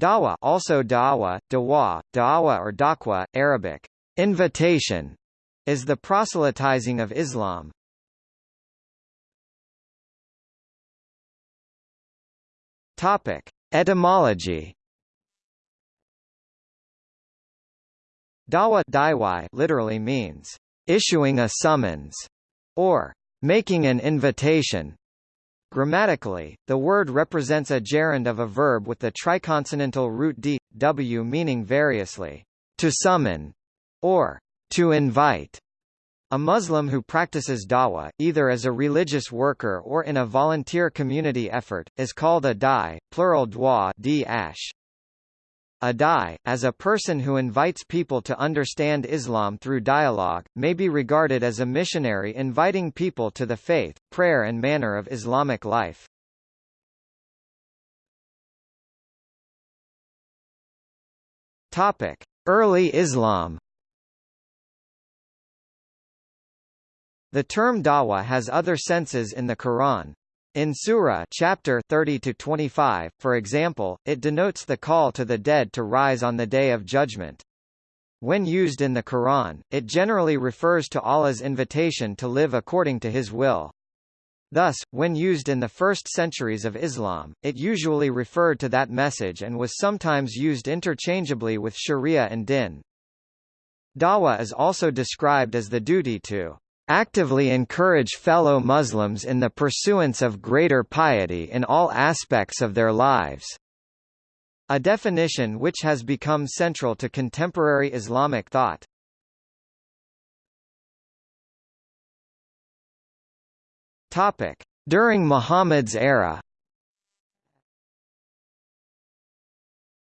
Dawa also da'wa, dawa, da'wa or daqwa, Arabic, invitation, is the proselytizing of Islam. Topic: Etymology. Dawa daiwai literally means issuing a summons or making an invitation. Grammatically, the word represents a gerund of a verb with the triconsonantal root d, w meaning variously, to summon, or to invite. A Muslim who practices dawa, either as a religious worker or in a volunteer community effort, is called a dai, plural dwa d -ash. A dai, as a person who invites people to understand Islam through dialogue, may be regarded as a missionary inviting people to the faith, prayer and manner of Islamic life. Topic: Early Islam. The term dawa has other senses in the Quran. In Surah chapter 30 to 25, for example, it denotes the call to the dead to rise on the day of judgment. When used in the Quran, it generally refers to Allah's invitation to live according to his will. Thus, when used in the first centuries of Islam, it usually referred to that message and was sometimes used interchangeably with sharia and din. Dawa is also described as the duty to actively encourage fellow Muslims in the pursuance of greater piety in all aspects of their lives. A definition which has become central to contemporary Islamic thought. Topic: During Muhammad's era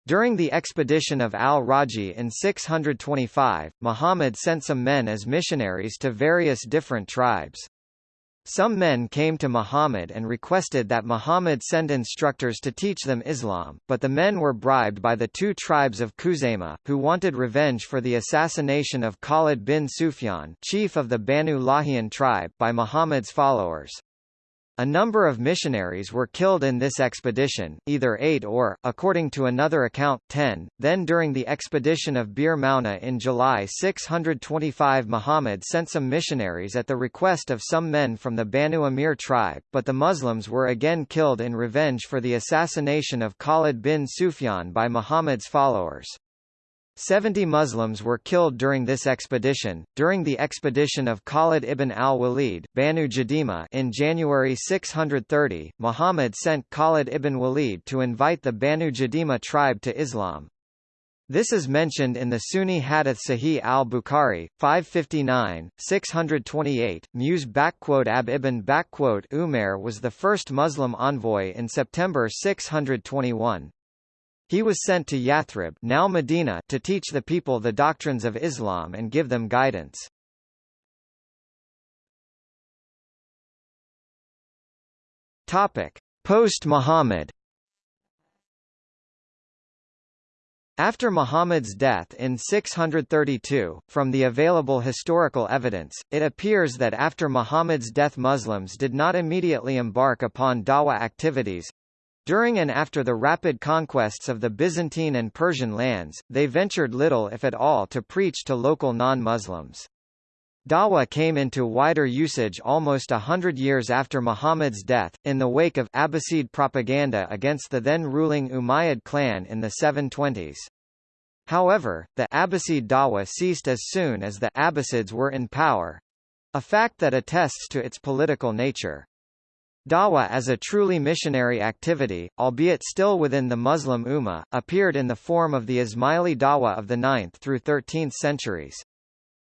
During the expedition of al-Raji in 625, Muhammad sent some men as missionaries to various different tribes. Some men came to Muhammad and requested that Muhammad send instructors to teach them Islam, but the men were bribed by the two tribes of Khuzaymah, who wanted revenge for the assassination of Khalid bin Sufyan chief of the Banu Lahiyan tribe by Muhammad's followers. A number of missionaries were killed in this expedition, either eight or, according to another account, ten. Then during the expedition of Bir Mauna in July 625 Muhammad sent some missionaries at the request of some men from the Banu Amir tribe, but the Muslims were again killed in revenge for the assassination of Khalid bin Sufyan by Muhammad's followers. Seventy Muslims were killed during this expedition. During the expedition of Khalid ibn al-Walid, Banu Jadima in January 630, Muhammad sent Khalid ibn Walid to invite the Banu Jadima tribe to Islam. This is mentioned in the Sunni Hadith Sahih al-Bukhari, 559, 628. Mus'ab ibn Umair was the first Muslim envoy in September 621. He was sent to Yathrib now Medina to teach the people the doctrines of Islam and give them guidance. Post-Muhammad After Muhammad's death in 632, from the available historical evidence, it appears that after Muhammad's death Muslims did not immediately embark upon dawa activities, during and after the rapid conquests of the Byzantine and Persian lands, they ventured little if at all to preach to local non-Muslims. Dawa came into wider usage almost a hundred years after Muhammad's death, in the wake of Abbasid propaganda against the then-ruling Umayyad clan in the 720s. However, the Abbasid Dawa ceased as soon as the Abbasids were in power—a fact that attests to its political nature. Dawa as a truly missionary activity, albeit still within the Muslim Ummah, appeared in the form of the Ismaili Dawa of the 9th through 13th centuries.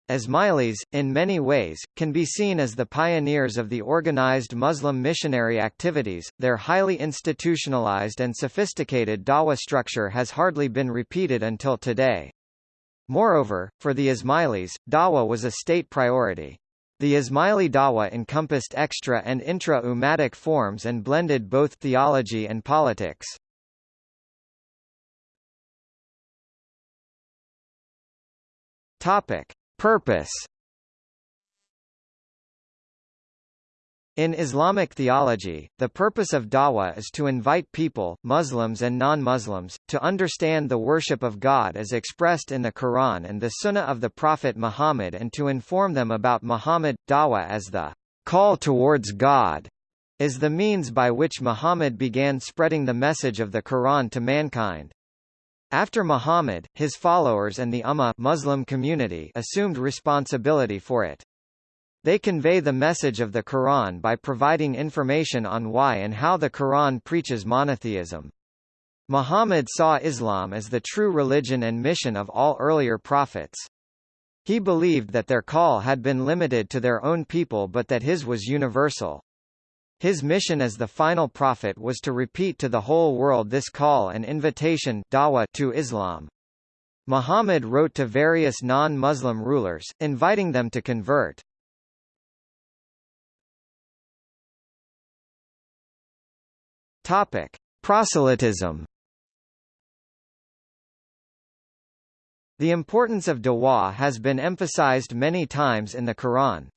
Ismailis, in many ways, can be seen as the pioneers of the organized Muslim missionary activities. Their highly institutionalized and sophisticated dawa structure has hardly been repeated until today. Moreover, for the Ismailis, dawa was a state priority. The Ismaili Dawa encompassed extra and intra-ummatic forms and blended both theology and politics. Topic: Purpose In Islamic theology, the purpose of dawah is to invite people, Muslims and non-Muslims, to understand the worship of God as expressed in the Quran and the Sunnah of the Prophet Muhammad and to inform them about Muhammad. Dawah as the call towards God is the means by which Muhammad began spreading the message of the Quran to mankind. After Muhammad, his followers and the Ummah Muslim community assumed responsibility for it. They convey the message of the Quran by providing information on why and how the Quran preaches monotheism. Muhammad saw Islam as the true religion and mission of all earlier prophets. He believed that their call had been limited to their own people but that his was universal. His mission as the final prophet was to repeat to the whole world this call and invitation dawah to Islam. Muhammad wrote to various non-Muslim rulers, inviting them to convert. Topic: Proselytism. The importance of dawah has been emphasized many times in the Quran.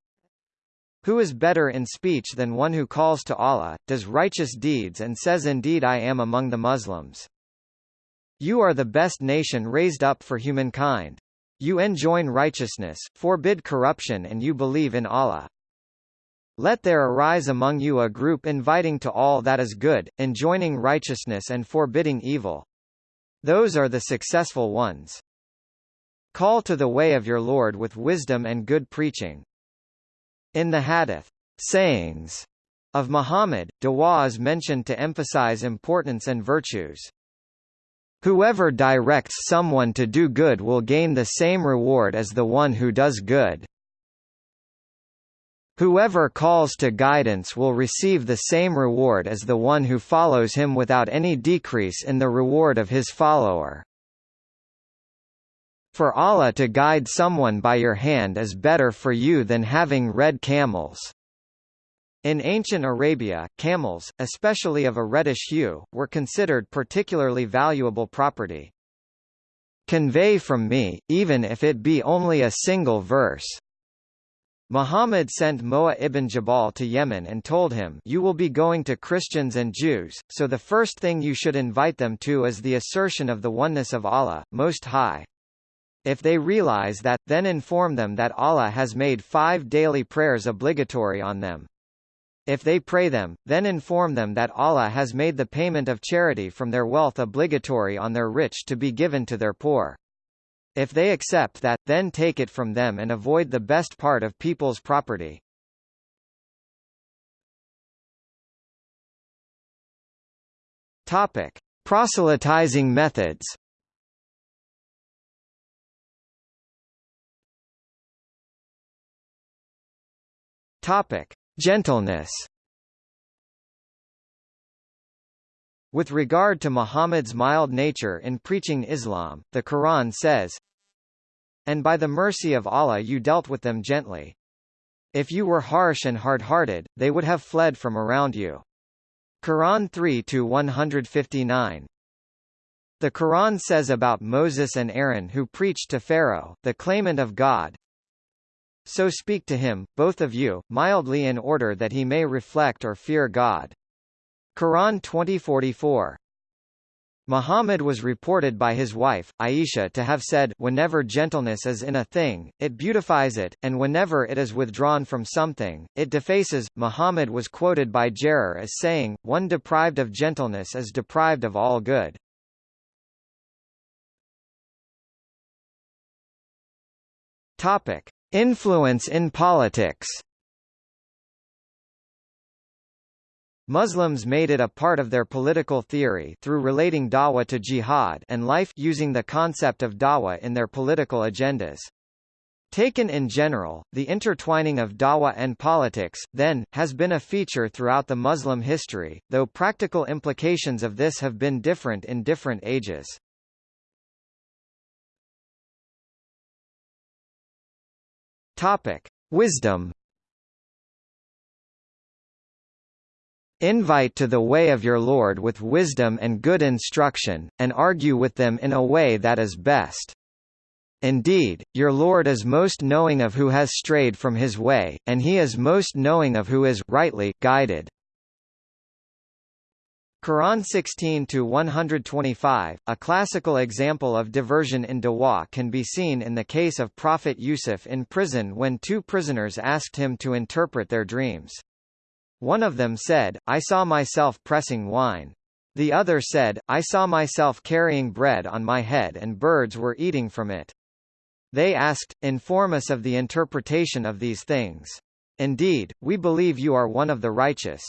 Who is better in speech than one who calls to Allah, does righteous deeds and says indeed I am among the Muslims. You are the best nation raised up for humankind. You enjoin righteousness, forbid corruption and you believe in Allah. Let there arise among you a group inviting to all that is good, enjoining righteousness and forbidding evil. Those are the successful ones. Call to the way of your Lord with wisdom and good preaching. In the hadith, sayings of Muhammad, dawah is mentioned to emphasize importance and virtues. Whoever directs someone to do good will gain the same reward as the one who does good. Whoever calls to guidance will receive the same reward as the one who follows him without any decrease in the reward of his follower. For Allah to guide someone by your hand is better for you than having red camels. In ancient Arabia, camels, especially of a reddish hue, were considered particularly valuable property. Convey from me, even if it be only a single verse. Muhammad sent Mu'adh ibn Jabal to Yemen and told him you will be going to Christians and Jews, so the first thing you should invite them to is the assertion of the oneness of Allah, Most High. If they realize that, then inform them that Allah has made five daily prayers obligatory on them. If they pray them, then inform them that Allah has made the payment of charity from their wealth obligatory on their rich to be given to their poor. If they accept that, then take it from them and avoid the best part of people's property. Topic: Proselytizing methods. Topic: Gentleness. With regard to Muhammad's mild nature in preaching Islam, the Quran says, And by the mercy of Allah you dealt with them gently. If you were harsh and hard-hearted, they would have fled from around you. Quran 3-159 The Quran says about Moses and Aaron who preached to Pharaoh, the claimant of God, So speak to him, both of you, mildly in order that he may reflect or fear God. Quran 2044 Muhammad was reported by his wife, Aisha to have said, whenever gentleness is in a thing, it beautifies it, and whenever it is withdrawn from something, it defaces. Muhammad was quoted by Jarir as saying, one deprived of gentleness is deprived of all good. Topic. Influence in politics Muslims made it a part of their political theory through relating dawah to jihad and life using the concept of dawah in their political agendas. Taken in general, the intertwining of dawah and politics, then, has been a feature throughout the Muslim history, though practical implications of this have been different in different ages. Topic. Wisdom Invite to the way of your Lord with wisdom and good instruction, and argue with them in a way that is best. Indeed, your Lord is most knowing of who has strayed from his way, and he is most knowing of who is rightly guided. Quran 16-125, a classical example of diversion in Dawah can be seen in the case of Prophet Yusuf in prison when two prisoners asked him to interpret their dreams. One of them said, I saw myself pressing wine. The other said, I saw myself carrying bread on my head and birds were eating from it. They asked, Inform us of the interpretation of these things. Indeed, we believe you are one of the righteous.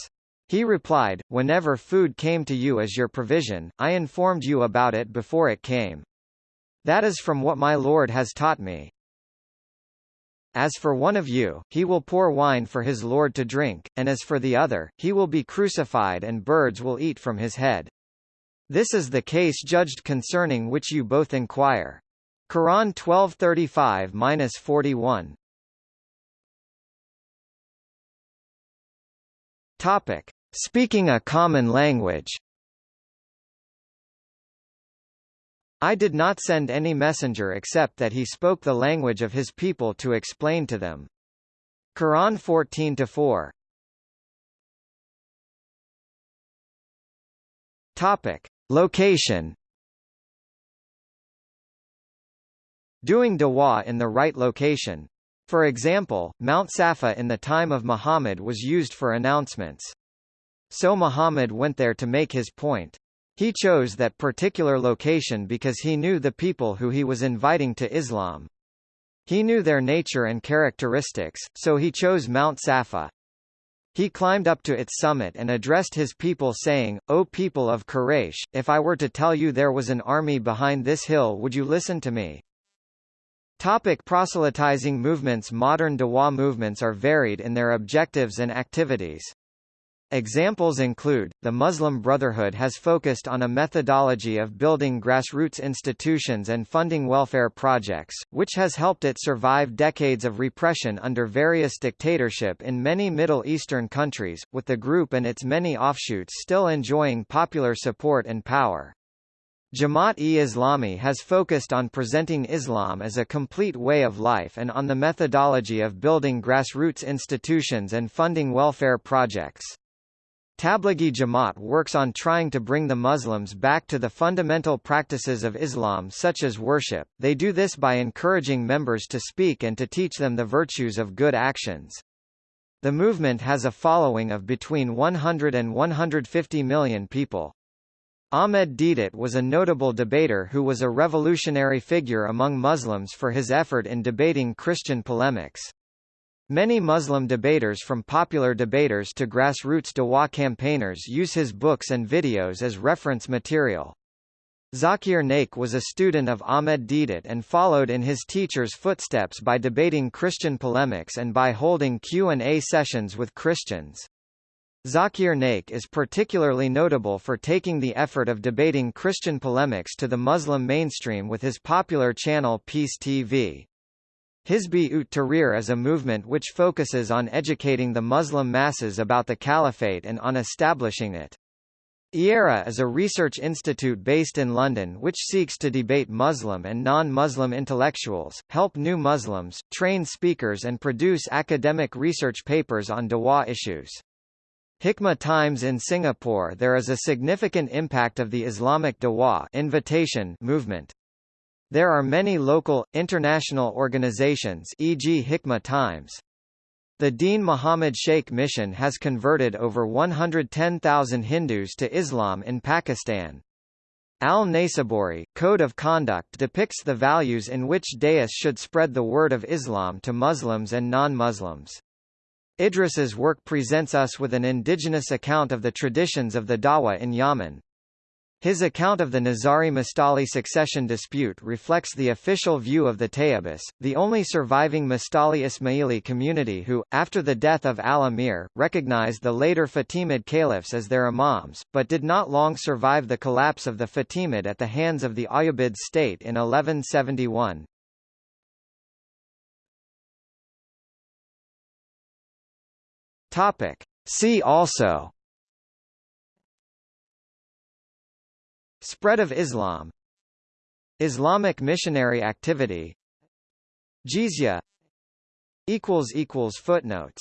He replied, Whenever food came to you as your provision, I informed you about it before it came. That is from what my Lord has taught me. As for one of you, he will pour wine for his Lord to drink, and as for the other, he will be crucified and birds will eat from his head. This is the case judged concerning which you both inquire. Quran 1235-41 Topic. Speaking a common language I did not send any messenger except that he spoke the language of his people to explain to them. Quran 14-4 Topic. Location Doing dawah in the right location. For example, Mount Safa in the time of Muhammad was used for announcements. So Muhammad went there to make his point. He chose that particular location because he knew the people who he was inviting to Islam. He knew their nature and characteristics, so he chose Mount Safa. He climbed up to its summit and addressed his people saying, O people of Quraysh, if I were to tell you there was an army behind this hill would you listen to me? Topic proselytizing movements Modern Dawah movements are varied in their objectives and activities. Examples include, the Muslim Brotherhood has focused on a methodology of building grassroots institutions and funding welfare projects, which has helped it survive decades of repression under various dictatorship in many Middle Eastern countries, with the group and its many offshoots still enjoying popular support and power. Jamaat-e-Islami has focused on presenting Islam as a complete way of life and on the methodology of building grassroots institutions and funding welfare projects. Tablighi Jamaat works on trying to bring the Muslims back to the fundamental practices of Islam such as worship. They do this by encouraging members to speak and to teach them the virtues of good actions. The movement has a following of between 100 and 150 million people. Ahmed Deedat was a notable debater who was a revolutionary figure among Muslims for his effort in debating Christian polemics. Many Muslim debaters from popular debaters to grassroots Dawah campaigners use his books and videos as reference material. Zakir Naik was a student of Ahmed Deedat and followed in his teacher's footsteps by debating Christian polemics and by holding Q&A sessions with Christians. Zakir Naik is particularly notable for taking the effort of debating Christian polemics to the Muslim mainstream with his popular channel Peace TV. Hizb ut Tahrir is a movement which focuses on educating the Muslim masses about the caliphate and on establishing it. IERA is a research institute based in London which seeks to debate Muslim and non-Muslim intellectuals, help new Muslims, train speakers and produce academic research papers on Dawah issues. Hikmah Times in Singapore There is a significant impact of the Islamic Dawah invitation movement. There are many local, international organizations e.g. Hikmah Times. The Dean Muhammad Sheikh Mission has converted over 110,000 Hindus to Islam in Pakistan. Al-Naysaburi, Code of Conduct depicts the values in which dais should spread the word of Islam to Muslims and non-Muslims. Idris's work presents us with an indigenous account of the traditions of the Dawa in Yemen. His account of the Nizari-Mustali succession dispute reflects the official view of the Tayyibis, the only surviving Mustali Ismaili community who, after the death of al-Amir, recognized the later Fatimid caliphs as their imams, but did not long survive the collapse of the Fatimid at the hands of the Ayyubid state in 1171. Topic. See also Spread of Islam. Islamic missionary activity. Jizya. Footnotes